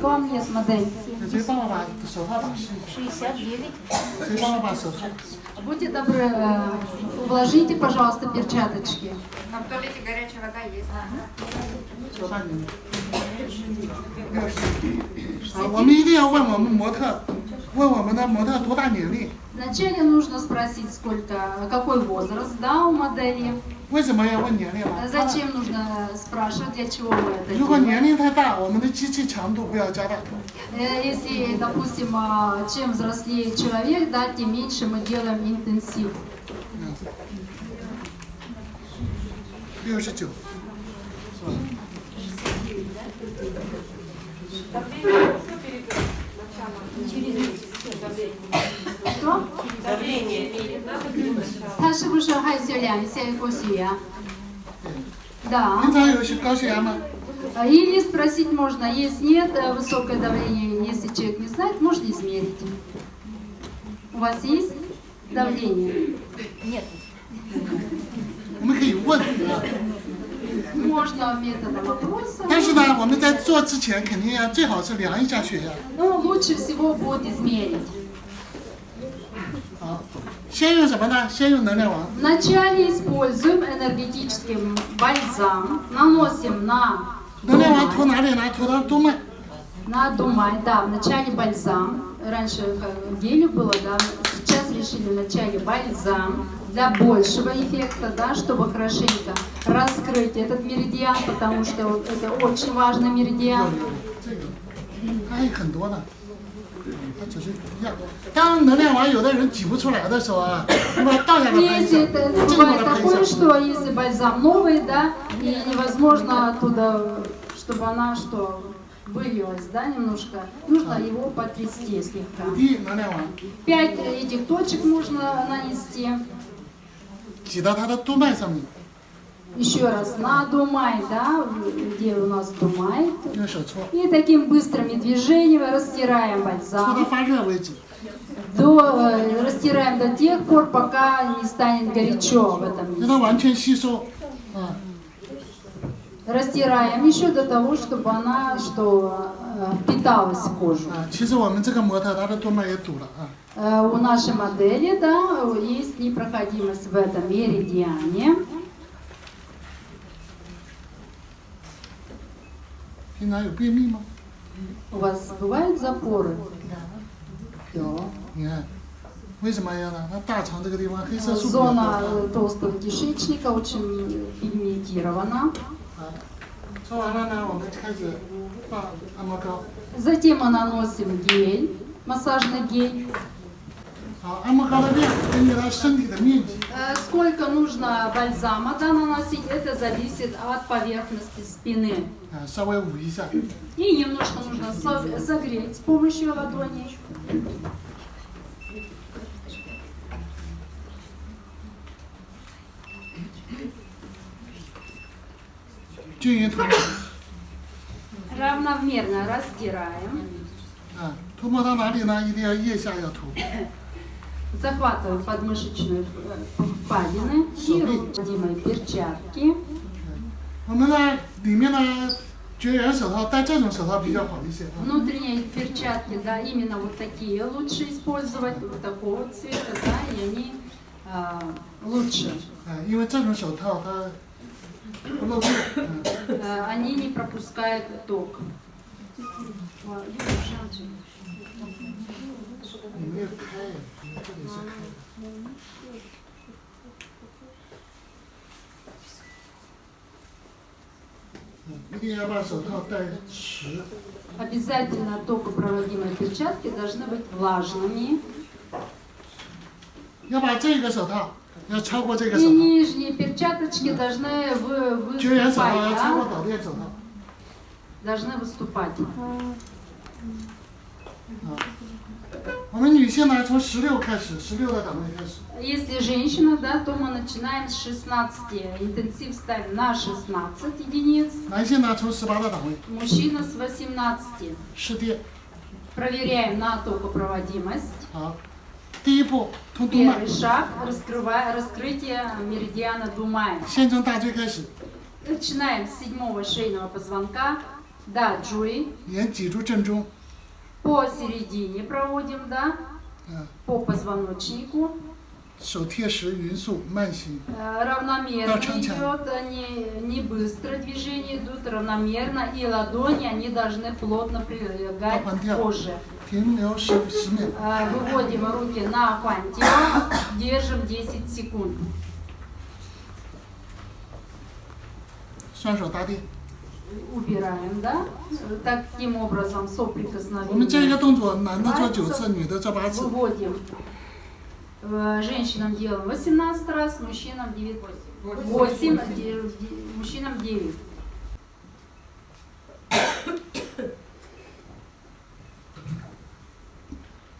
К вам нет модели. 谁帮我把手套打湿？ 69. 谁帮我把手套？ Будьте добры, э, вложите, пожалуйста, перчаточки. А в туалете горячая вода есть. 手半年。啊，我们一定要问我们模特，问我们的模特多大年龄？ Вначале нужно спросить, сколько, какой возраст, да, у модели. А зачем нужно спрашивать, для чего мы это делаем? Если, допустим, а, чем взрослее человек, да, тем меньше мы делаем интенсив. 69. Давление. Через. 是量一下过血压？Да. 平常有高血压吗？ А Или спросить можно, если нет э, высокое давление, если человек не знает, можно измерить. У вас есть давление? Нет. 我们可以问， Можно методом опроса. 但是呢，我们在做之前肯定要最好是量一下血压。 Но лучше всего будет измерить. 好，先用什么呢？先用能量王。 Вначале используем энергетический бальзам, наносим на 能量王涂 думай, 哪里呢？涂到督脉。 на думай, да, вначале бальзам. Раньше как гелю было, да, сейчас решили вначале бальзам для большего эффекта, да, чтобы хорошенько раскрыть этот меридиан, потому что вот это очень важный меридиан. 这个，它还有很多呢。 它只是一样。当能量王有的人挤不出来的时候啊，那么倒下来喷一 Если 下， это 正过 бывает 来喷 такое, 一下。 что если бальзам новый, да, и невозможно оттуда, чтобы она что вылилась, да, немножко, нужно его потрясти слегка. 五滴能量王 Пять этих точек можно нанести. 挤到它的督脉上面， еще раз, на Думай, да, где у нас Думай. И таким быстрыми движениями растираем бальзам. До, э, растираем до тех пор, пока не станет горячо в этом месте. Растираем еще до того, чтобы она что э, впиталась в кожу. Э, у нашей модели да, есть непроходимость в этом меридиане. 平常有便秘吗？ У вас бывают запоры? Да. 你看，为什么要呢？它大肠这个地方黑色素比较 Зона 多。 э, толстого кишечника очень пигментирована. 啊，搓完了呢，我们开始放按摩膏。 Затем мы наносим гель, массажный гель. 好，按摩膏的量根据他身体的面积。 Э, Сколько нужно бальзама да, наносить, это зависит от поверхности спины. 啊，稍微捂一下。 И немножко нужно со- согреть с помощью ладоней. 均匀涂抹。 Равномерно растираем. 啊，涂抹到哪里呢？一定要腋下要涂。 Захватываем подмышечные э, впадины и необходимые перчатки. 我们呢，里面呢，绝缘手套戴这种手套比较好一些啊。 Внутренние перчатки, да, именно вот такие лучше использовать, вот такого цвета, да, и они а, лучше. 啊，因为这种手套它不漏电。嗯， Э, они не пропускают ток. 你没有开 Обязательно только проводимые перчатки должны быть влажными. И нижние перчаточки должны выступать. Должны выступать. А。если женщина, да, то мы начинаем с 16. Интенсив ставим на 16 единиц. Мужчина с 18. Проверяем на токопроводимость. Первый шаг раскрывая, раскрытие меридиана Думая. Начинаем с седьмого шейного позвонка. Да, Джури. 沿脊柱正中， Посередине проводим, да, 嗯， по позвоночнику. 手贴实匀速慢行， Э, Равномерно Да, чан-чан. идет, не, не быстро движение идут, равномерно. И ладони, они должны плотно прилегать Да, к пантеон. коже. 停留十十秒。 Э, Выводим руки на пантеон, держим 10 секунд. 双手搭地。 Убираем, да? Э, Таким образом 我们这个 соприкосновение. 动作，男的做九次，女的做八次。 Выводим. Э, Женщинам делаем 18 раз, мужчинам 9. 8, мужчинам 9.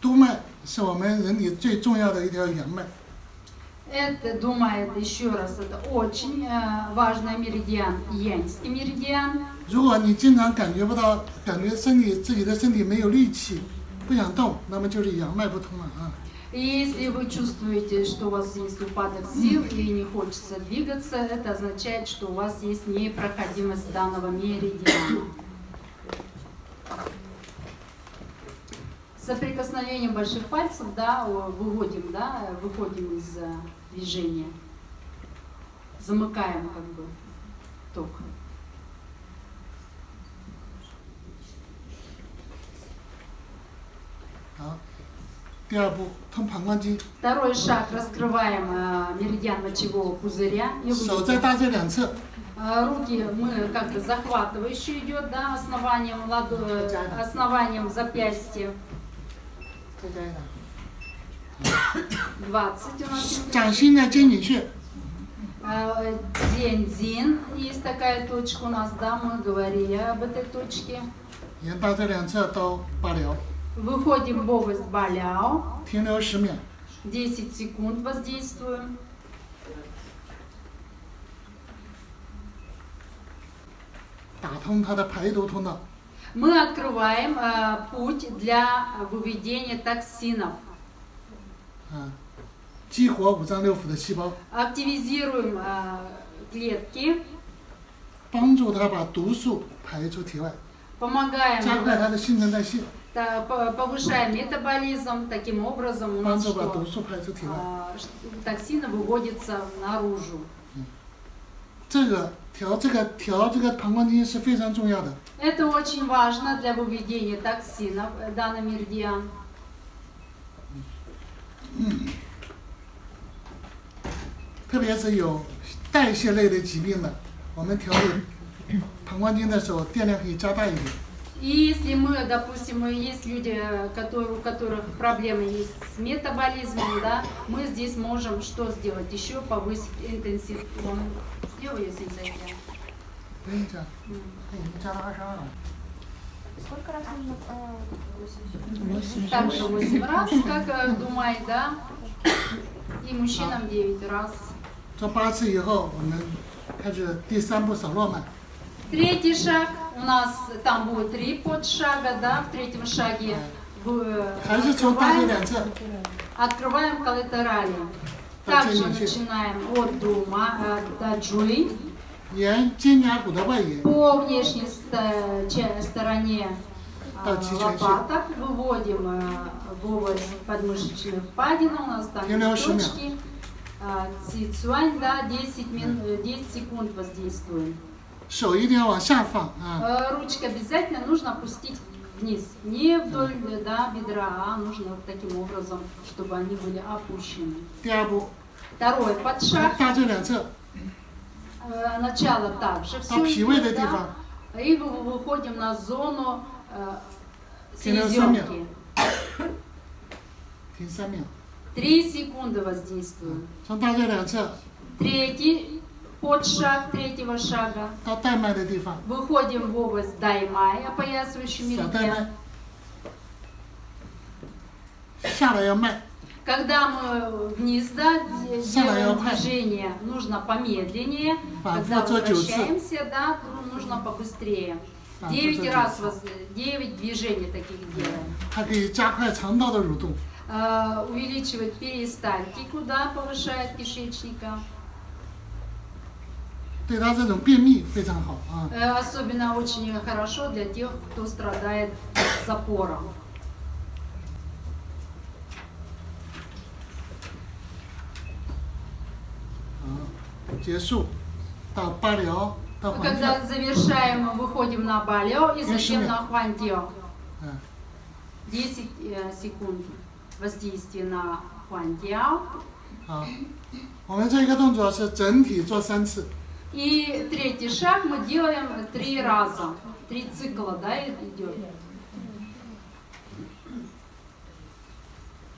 督脉是我们人体最重要的一条阳脉， Это, думает еще раз, это очень э, важный меридиан, янский меридиан. 如果你经常感觉不到，感觉身体自己的身体没有力气，不想动，那么就是阳脉不通了啊。 И если вы чувствуете, что у вас есть упадок сил и не хочется двигаться, это означает, что у вас есть непроходимость данного меридиана. Соприкосновением больших пальцев, да, о, выводим, да, выходим из движение. Замыкаем как бы ток. Второй шаг. Раскрываем э, меридиан мочевого пузыря. Э, руки мы как бы захватывающие идет, да, основанием, ладо... Э, основанием запястья. 20 у нас. Чаншина Ченнинши. А, э, Дензин. Есть такая точка у нас, да, мы говорили об этой точке. Выходим в область Баляо. 10 секунд воздействуем. Мы открываем э, путь для выведения токсинов. 啊，激活五脏六腑的细胞， Активизируем э, клетки. 帮助它把毒素排出体外， Помогаем 加快它的新陈代谢， Да, по- повышаем метаболизм, таким образом у 帮 нас 助把毒 что? 素排出体外。 А, ш- токсины выводятся наружу. 这个调这个调这个膀胱经是非常重要的。 Это очень важно для выведения токсинов, э, данный меридиан. 特别是有代谢类的疾病的，我们调理膀胱经的时候，电量可以加大一点。 И если мы, допустим, есть люди, э, которые, у которых проблемы есть с метаболизмом, да, мы здесь можем что сделать? Еще повысить интенсив. Он- Сделай, если зайдя. 不用加，它已经加到二十二了。 Сколько раз нужно э, Также 8 раз, как э, Думай, да? И мужчинам 9 раз. 做八次以后，我们开始第三步扫络脉。 Третий шаг, у нас там будет три подшага, да, в третьем шаге в- 还是从大椎 открываем, 两侧， открываем коллатерали. Да, Также тянем, тянем. начинаем от дума э, до По внешней стороне а, лопаток выводим э, в область подмышечной впадины, у нас там точки. А, цицуань, да, 10, минут, 10 секунд воздействуем. Э, Ручка обязательно нужно опустить вниз, не вдоль да, бедра, а нужно вот таким образом, чтобы они были опущены. Второй подшаг. Э, начало также. Общевые эти да? И выходим на зону э, селезенки. Три секунды воздействуем. Третий под шаг третьего шага. Выходим в область даймай, опоясывающий ментя. 带 меридиан. 脉，下来要慢， Когда мы вниз да, де- Самое делаем опасное. движение, нужно помедленнее. А, Когда вот это девятьсот. возвращаемся, да, ну, нужно побыстрее. А, Девять вот это раз, воз- девять движений таких делаем. 它可以加快肠道的蠕动。 Э, Увеличивает перистальтику, да, повышает кишечника. 对他这种便秘非常好啊。 Э, Особенно очень хорошо для тех, кто страдает запором. 结束到巴辽到 Мы 环跳 когда，завершаем, мы выходим на балео и Решили. затем на хуантио. 嗯， 10 э, секунд воздействия на хуантио. 好，我们这个动作是整体做三次， И третий шаг мы делаем три раза. Три цикла, да, идет.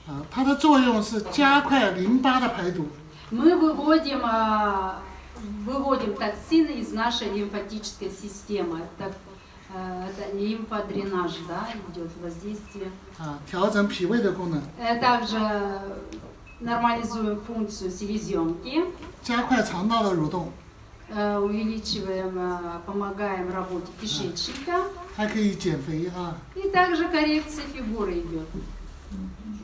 啊，它的作用是加快淋巴的排毒， мы выводим, а, выводим токсины из нашей лимфатической системы. Это э, лимфодренаж, да, идет воздействие. А, э, Также нормализуем функцию селезенки. Э, увеличиваем, помогаем работе кишечника. И также коррекция фигуры идет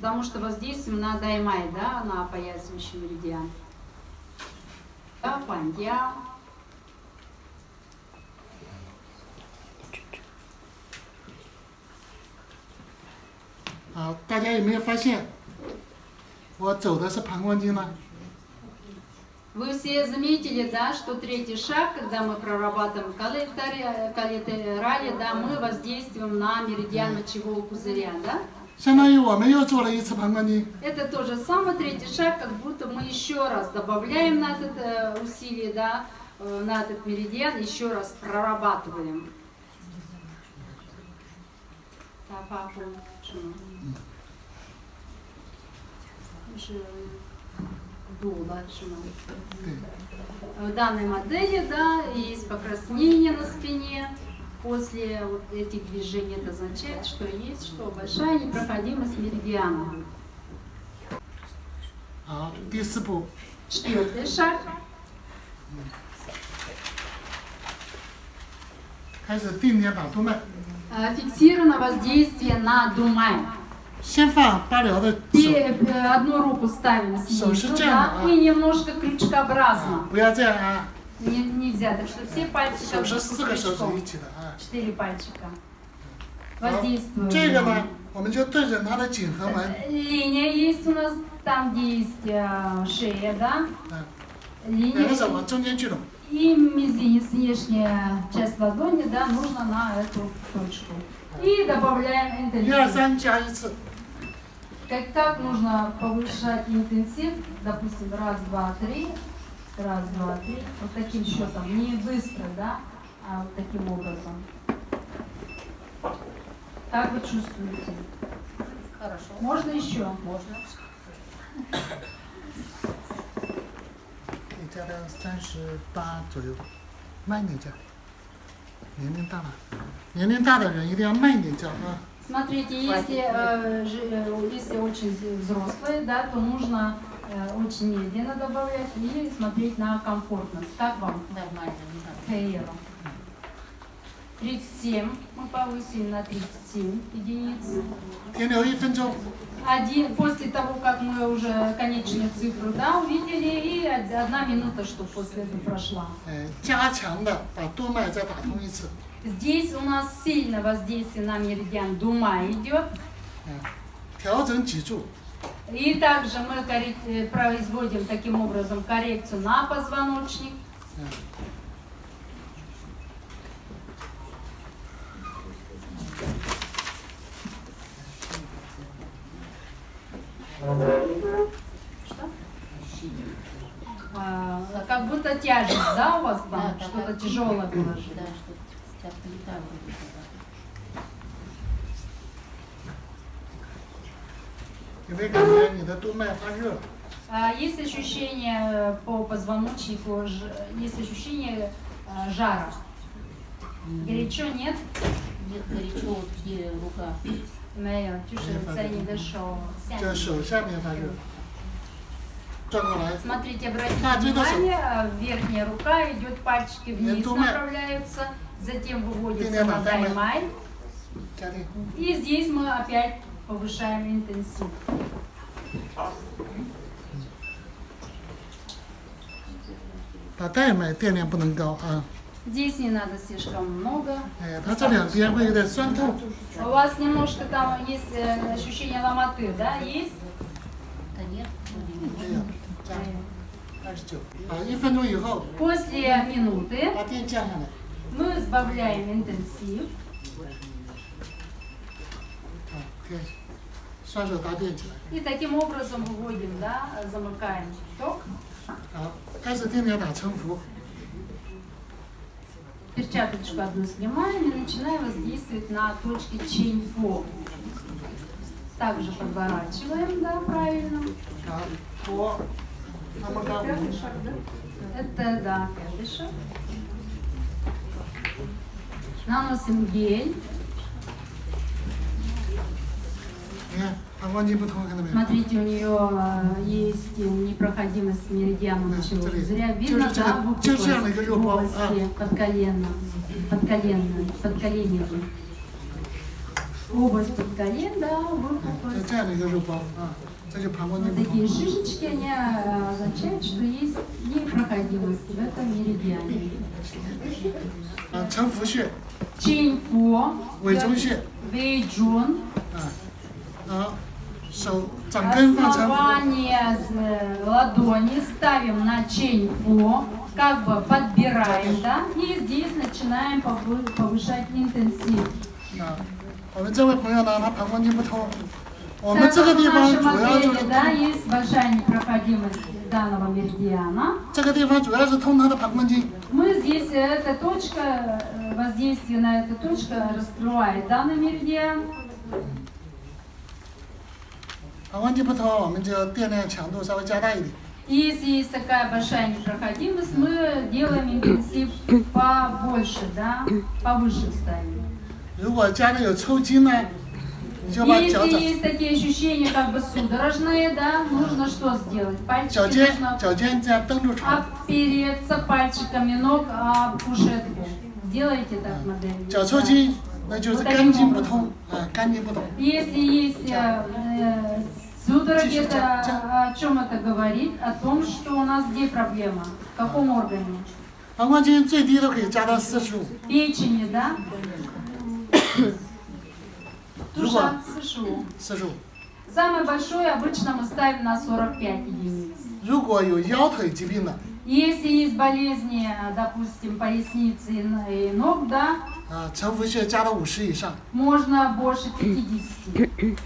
Потому что воздействуем на даймай, да, на опоясывающий меридиан. Да, пандья. 好，大家有没有发现，我走的是膀胱经呢？ Вы все заметили, да, что третий шаг, когда мы прорабатываем коллектори- коллатерали, да, мы воздействуем на меридиан мочевого пузыря, да? Это то же самое, третий шаг, как будто мы еще раз добавляем на это э, усилие, да, э, на этот меридиан, еще раз прорабатываем. В а, э, данной модели, да, есть покраснение на спине, После вот этих движений это означает, что есть что большая непроходимость меридиана. 好，第四步， Четвертый шаг. 开始定点打督脉， Э, Фиксировано воздействие на думай. 先放八髎的 И 手， э, одну руку ставим снизу, Слушайте, да, а- и немножко 啊 крючкообразно. 不要这样啊， Не- нельзя, так что все пальцы сейчас крючком. Четыре пальчика. Воздействуем. Э, линия есть у нас там, где есть э, шея, да? Линия. И мизинец, внешняя часть ладони, да, нужно на эту точку. И добавляем интенсив. Как так нужно повышать интенсив, допустим, раз, два, три. раз, два, три, вот таким счетом, не быстро, да, а вот таким образом. Как вы чувствуете? Хорошо. Можно еще? Можно. 可以加到三十八左右，慢一点加。年龄大了，年龄大的人一定要慢一点叫啊。 Смотрите, если, э, жи- э, если очень взрослые, да, то нужно э, очень медленно добавлять и смотреть на комфортность. Как вам? Нормально, не надо. Хейеру. 37 мы повысили на 37 единиц. 停留一分钟， Один, после того, как мы уже конечную цифру да, увидели, и од- одна минута, что после этого прошла. 呃，加强的把督脉再打通一次， Здесь у нас сильное воздействие на меридиан Дума идет. 嗯，调整脊柱， И также мы э, производим таким образом коррекцию на позвоночник. 嗯，А, как будто тяжесть, да, у вас там? Да, Что-то тяжелое положили. Да, что-то как-то А, есть ощущение э, по позвоночнику, э, есть ощущение э, жара. Горячо нет? Нет, горячо, вот где рука. Мэй, Смотрите, обратите внимание, верхняя рука идет, пальчики вниз направляются, затем выводится на таймай. И здесь мы опять повышаем интенсив. Здесь не надо слишком много. У вас немножко там есть э, ощущение ломоты, да, есть? Да нет. После минуты мы сбавляем интенсив. И таким образом выводим, да, замыкаем ток. Перчаточку одну снимаем и начинаем воздействовать на точки чейнфо. Также подворачиваем, да, правильно. Пятый шаг, да? Это, да, пятый шаг. Наносим гель. Смотрите, у нее э, есть э, непроходимость меридиана лучевого пузыря. Видно, да, в области подколена, подколена, подколена. Область подколен, да, выпуклость. Такие шишечки, они э, означают, что есть непроходимость в этом меридиане. Чэнь Фу, Вэй Джун, Чейнфо, 委中穴 Вейджун, 啊，好，手掌根放沉浮， Основание э, ладони ставим на чейнфо, как бы подбираем, да, и здесь начинаем повы- повышать интенсив. 啊，我们这位朋友呢，他膀胱经不通，我们 Так 这个 как 地 в 方 нашем 主要就 отеле, 是 да, есть большая непроходимость данного меридиана. 这个地方主要是通他的膀胱经， Мы здесь, э, эта точка, э, воздействие на эту точку раскрывает данный меридиан. 膀胱经不通，我们就电量强度稍微加大一点。 И Если есть такая большая непроходимость, мы делаем интенсив побольше, да, повыше ставим. 如果家里有抽筋呢，你就把脚 Если 掌、 есть такие ощущения, как бы судорожные, да, нужно что сделать? 脚 Пальчики 尖、 нужно 脚尖这样蹬住床， опереться пальчиками ног об кушетку. Сделайте так модель. 脚抽筋那就是肝经不通啊，肝经不通。 Если есть э, э, Судороги это а, о чем это говорит? О том, что у нас где проблема, в каком органе? Печени, да? Душа, сышу. Самое большое обычно мы ставим на 45 единиц. Если есть болезни, допустим, поясницы и ног, да? Можно больше 50.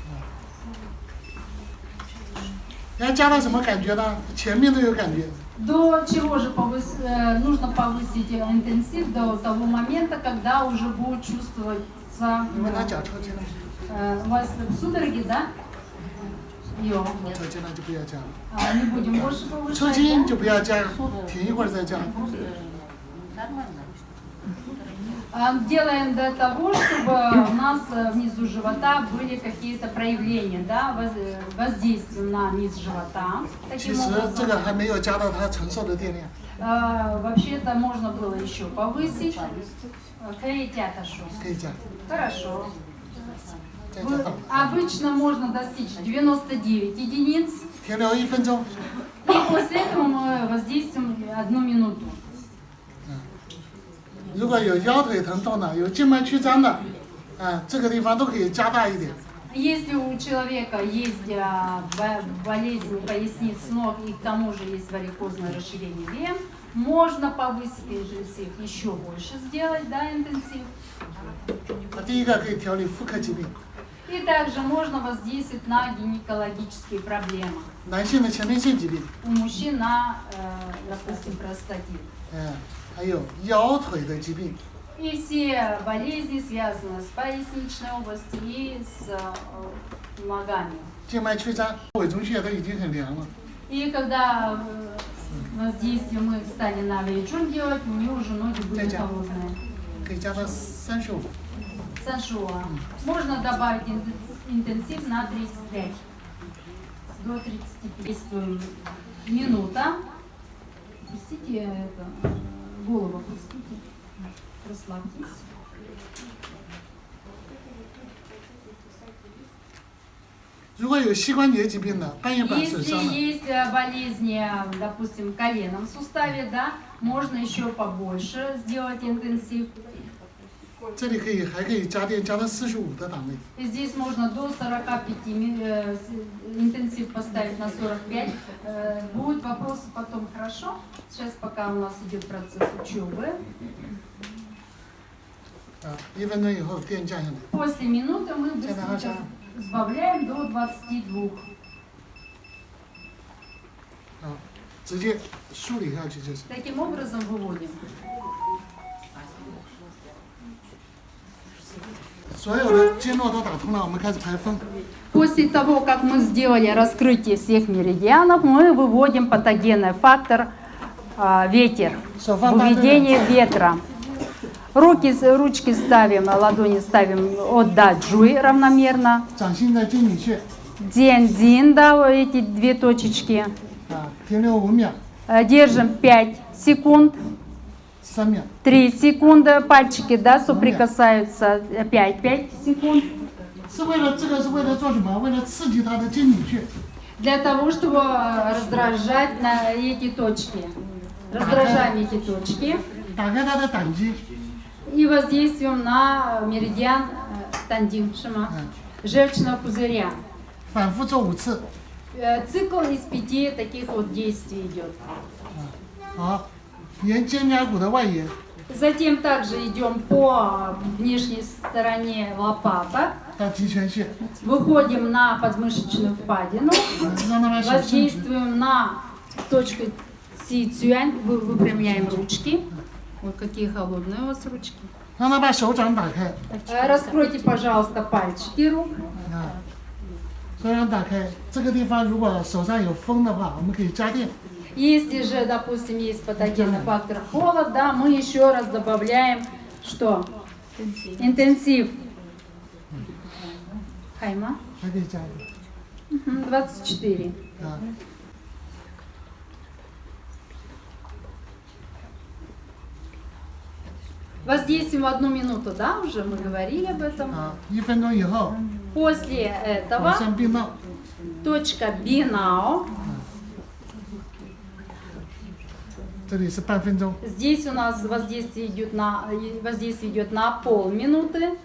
要加到什么感觉呢？前面都有感觉， До чего же повыс- э, нужно повысить э, интенсив до того момента, когда уже будет чувствоваться... 你问他脚抽筋了， э, у вас судороги, да? Йо. 抽筋了就不要加了， А, не будем больше 抽 повышать, 筋 да? 就不要加，停一会儿再加。 просто нормально. А, делаем для того, чтобы у нас э, внизу живота были какие-то проявления, да, воздействия на низ живота. Таким образом, а, вообще-то можно было еще повысить. Хорошо. Вы, обычно можно достичь 99 единиц. И ну, а после этого мы воздействуем одну минуту. 如果有腰腿疼痛的，有静脉曲张的，啊，这个地方都可以加大一点。 Если у человека есть а, бо- болезнь поясниц ног и к тому же есть варикозное расширение вен, можно повысить интенсив, еще больше сделать, да, интенсив. 啊，第一个可以调理妇科疾病， И также можно воздействовать на гинекологические проблемы. 男性的前列腺疾病， У мужчин на, э, допустим, простатит. 嗯， 还有腰腿的疾病， И все болезни связаны с поясничной областью и с э, ногами. 静脉曲张、委中穴都已经很凉了。 И когда э, воздействие мы стали на вейджун делать, у нее уже ноги были Тетя. холодные. 可以加到三十五。 Саншуа. Можно добавить интен- интенсив на 35. До 35. Действуем минута. Пустите это, э, голову опустите, расслабьтесь. Если есть э, болезни, э, допустим, коленом в суставе, да, можно еще побольше сделать интенсив. 这里可以还可以加电加到四十五的档位。 И здесь можно до 45 ми- э, с- интенсив поставить на 45. Э, Будут вопросы потом, хорошо? Сейчас пока у нас идет процесс учебы. 啊，一分钟以后电降下来。 После минуты мы быстренько Ага. сбавляем до 22. 啊，直接梳理下去就是。 Таким образом выводим. После того, как мы сделали раскрытие всех меридианов, мы выводим патогенный фактор э, ветер, выведение ветра. Руки, ручки ставим, ладони ставим от да джуй равномерно. День дзин, да, эти две точечки. Э, держим 5 секунд. Самец. 3 секунды, пальчики, да, соприкасаются. 5, 5 секунд. Для того, чтобы раздражать на эти точки. Раздражаем эти точки. И воздействуем на меридиан э, тандим шима, желчного пузыря. Э, цикл из пяти таких вот действий идет. 好。沿肩胛骨的外沿， Затем также идем по внешней стороне лопаток, 到极泉穴， выходим на подмышечную впадину, 嗯，让它把手伸直， воздействуем на точку Си Цюань, вы- выпрямляем ручки. Вот какие холодные у вас ручки. 让它把手掌打开， Э, Раскройте, пожалуйста, пальчики рук. 啊，手掌打开。这个地方如果手上有风的话，我们可以加电。 если же, допустим, есть патогенный фактор холод, да, мы еще раз добавляем что? Интенсив. Хайма? 24. Воздействуем одну минуту, да, уже мы говорили об этом. После этого точка бинао Здесь у нас воздействие идет на, воздействие идет на полминуты.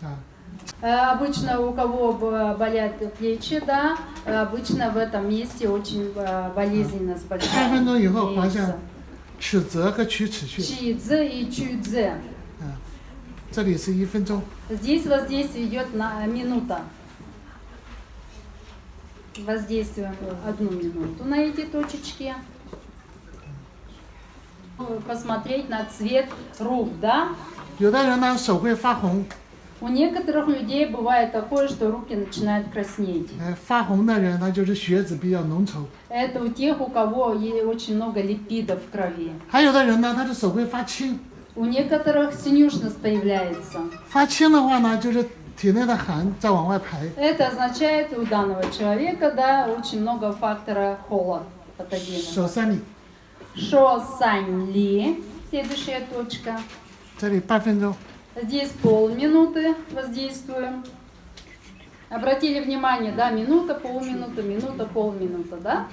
Да. Э, обычно у кого э, болят плечи, да, э, обычно в этом месте очень болезненность большая. Чидзе и. Здесь воздействие идет на минута Воздействуем одну минуту на эти точечки. Посмотреть на цвет рук, да? 有的人呢手会发红， У некоторых людей бывает такое, что руки начинают краснеть. 呃，发红的人他就是血脂比较浓稠。 Это у тех, у кого е- очень много липидов в крови. 还有的人呢，他的手会发青， У некоторых синюшность появляется. 发青的话呢，就是体内的寒在往外排。 это означает у данного человека, да, очень много фактора холла, патогена. Шосанли. Следующая точка. Здесь полминуты воздействуем. Обратили внимание, да, минута, полминута, минута, полминута, да?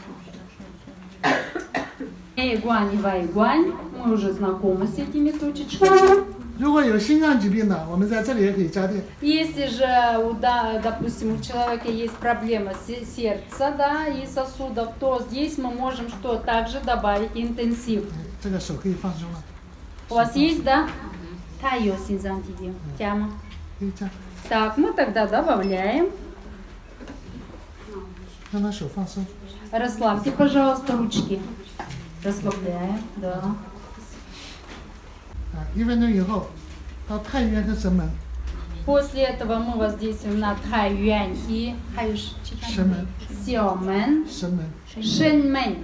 Эй, гуань, вай, гуань. Мы уже знакомы с этими точечками. 如果有心脏疾病的，我们在这里也可以加电。 Если же, у, да, допустим, у человека есть проблема се- сердца, да, и сосудов, то здесь мы можем что? Также добавить интенсив. 这个手可以放松了， У вас есть, да? Тайо синзантиди. Тяма. 可以这样， Так, мы тогда добавляем. 让他手放松。 Расслабьте, пожалуйста, ручки. Расслабляем, да. 啊，一分钟以后到太渊和神门， После этого мы воздействуем на Тай Юань и 还有是其他神门， Сяомен, 神门。 Шэньмэнь.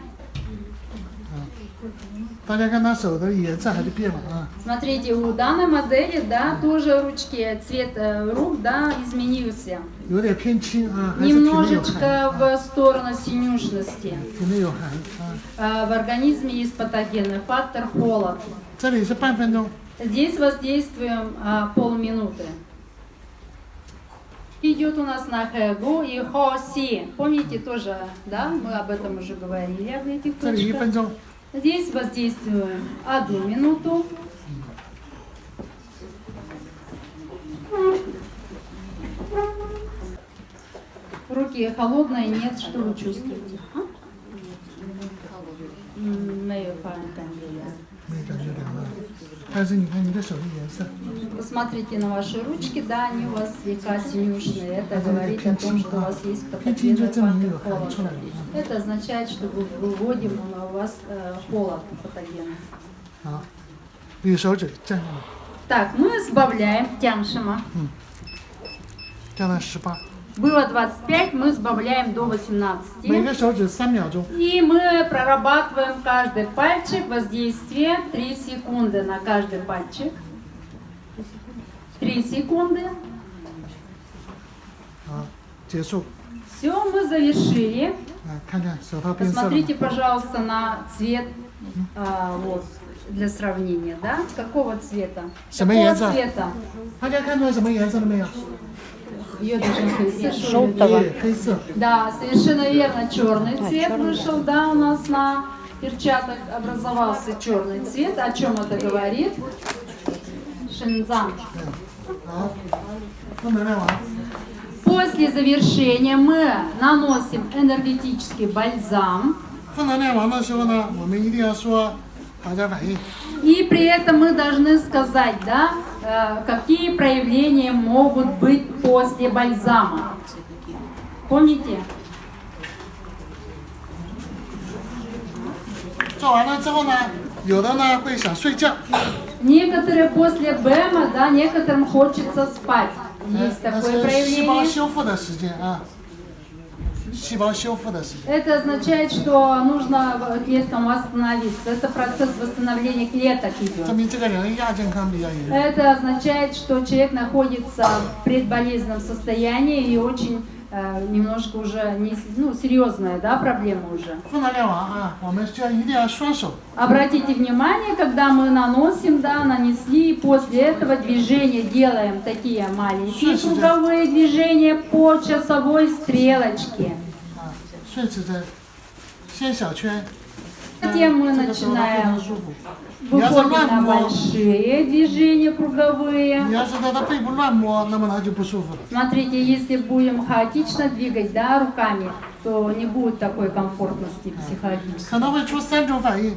大家看他手的颜色还是变了啊。 Смотрите, у данной модели, да, тоже ручки, цвет э, рук, да, изменился. 有点偏青啊，还是体内有寒， Немножечко в сторону синюшности. 体内有寒啊。 Э, В организме есть патогенный фактор холод. Здесь воздействуем а, полминуты. Идет у нас на хэбу и хоси. Помните тоже, да, мы об этом уже говорили, об этих точках. Здесь воздействуем одну минуту. Руки холодные, нет, что вы чувствуете? Холодные мы это делаем. Посмотрите на ваши ручки, да, они у вас слегка синюшные. Это говорит о том, что у вас есть потопление холод. Это означает, что вы выводим у вас э, холод патогена. Так, мы избавляем тяншима. Тяншима. Было 25, мы сбавляем до 18. И мы прорабатываем каждый пальчик, воздействие 3 секунды на каждый пальчик. 3 секунды. Все, мы завершили. Посмотрите, пожалуйста, на цвет а, вот, для сравнения, да? Какого цвета? Какого цвета? Ее даже не Желтого. 对，黑色。 Да, совершенно верно, черный цвет вышел, да, у нас на перчатках образовался черный цвет. О чем это говорит? Шинзан. 好，负能量王。 После завершения мы наносим энергетический бальзам. 负能量王的时候呢，我们一定要说好加反应。 А И при этом мы должны сказать, да, э, какие проявления могут быть после бальзама. Помните? Некоторые после БЭМа, да, некоторым хочется спать. Есть э, такое проявление. Это означает, что нужно клеткам восстановиться. Это процесс восстановления клеток идет. Это означает, что человек находится в предболезненном состоянии и очень Э, немножко уже не, ну, серьезная да, проблема уже. Обратите внимание, когда мы наносим, да, нанесли, после этого движения делаем такие маленькие круговые движения по часовой стрелочке. Затем мы начинаем. выходим 乱 на 摸， большие движения круговые. 你要是在他背部乱摸，那么他就不舒服了。 Смотрите, если будем хаотично двигать да, руками, то не будет такой комфортности психологической. 可能会出三种反应，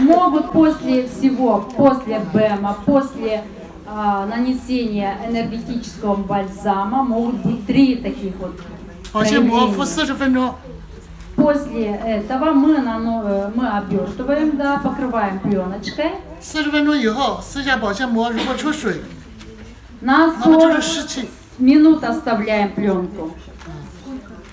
Могут после всего, после БЭМа, после а, нанесения энергетического бальзама, могут быть три таких вот 保鲜膜敷 проявления. 四十分钟， После этого мы, нано- э, мы обертываем, да, покрываем пленочкой. 四十分钟以后撕下保鲜膜，如果出水， На 那么就 40 是湿气 минут оставляем пленку.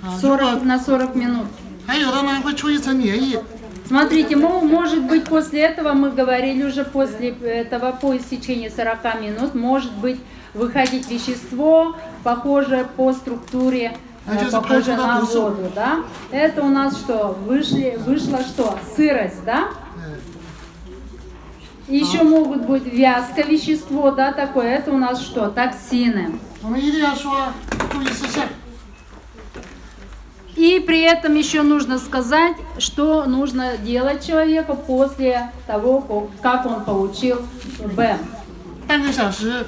啊。如果 40, на 40 минут. 还有的呢会出一层粘液， Смотрите, мо- может быть после этого, мы говорили уже после этого, по истечении 40 минут, может быть выходить вещество, похожее по структуре, А э, что за похожее происходит на в лесу? воду, да? Это у нас что? Вышли, вышло что? Сырость, да? 嗯， Еще могут быть вязкое вещество, да, такое. Это у нас что? Токсины. 我们一定要说注意事项。 И при этом еще нужно сказать, что нужно делать человеку после того, ко- как он получил БЭМ. 半个小时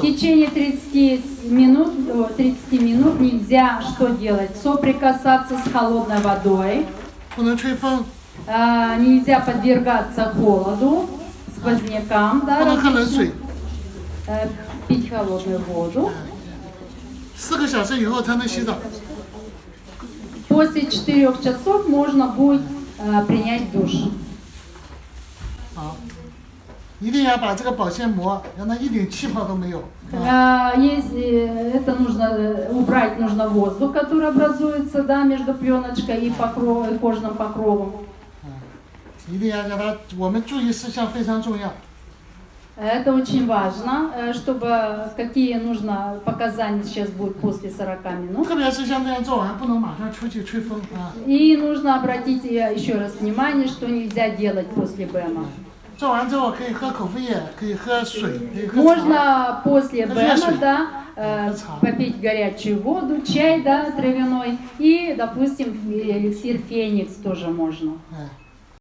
в течение 30 минут, 30 минут нельзя что делать? Соприкасаться с холодной водой. А, нельзя подвергаться холоду, сквознякам. Да, а, пить холодную воду. После четырех часов можно будет э, принять душ. 好。一定要把这个保鲜膜让它一点气泡都没有。啊 А, Если это нужно э, убрать, нужно воздух, который образуется да, между пленочкой и, покров, и кожным покровом. 一定要让它，我们注意事项非常重要。 Это очень важно, э, чтобы какие нужно показания сейчас будут после 40 минут. 特别是像这样做完，不能马上出去吹风啊。 И нужно обратить э, еще раз внимание, что нельзя делать после БЭМа. Можно после бена, да, э, попить горячую воду, чай, да, травяной, и, допустим, эликсир феникс тоже можно. Э.